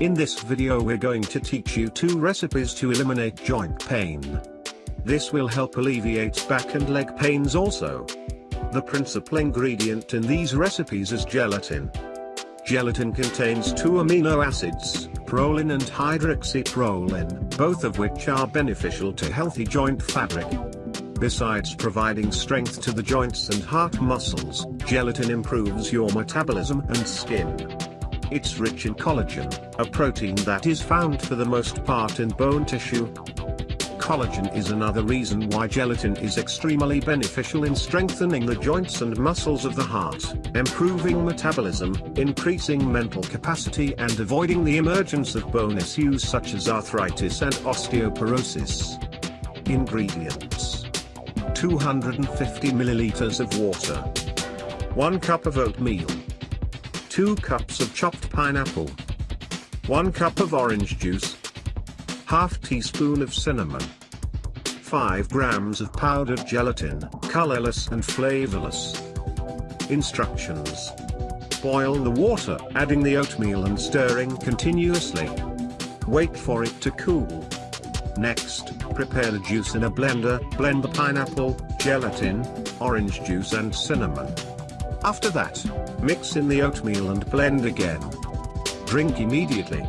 In this video we're going to teach you two recipes to eliminate joint pain. This will help alleviate back and leg pains also. The principal ingredient in these recipes is gelatin. Gelatin contains two amino acids, proline and hydroxyproline, both of which are beneficial to healthy joint fabric. Besides providing strength to the joints and heart muscles, gelatin improves your metabolism and skin. It's rich in collagen, a protein that is found for the most part in bone tissue. Collagen is another reason why gelatin is extremely beneficial in strengthening the joints and muscles of the heart, improving metabolism, increasing mental capacity and avoiding the emergence of bone issues such as arthritis and osteoporosis. Ingredients 250 milliliters of water 1 cup of oatmeal 2 cups of chopped pineapple, 1 cup of orange juice, half teaspoon of cinnamon, 5 grams of powdered gelatin, colorless and flavorless. Instructions. Boil the water, adding the oatmeal and stirring continuously. Wait for it to cool. Next, prepare the juice in a blender, blend the pineapple, gelatin, orange juice and cinnamon. After that, mix in the oatmeal and blend again. Drink immediately.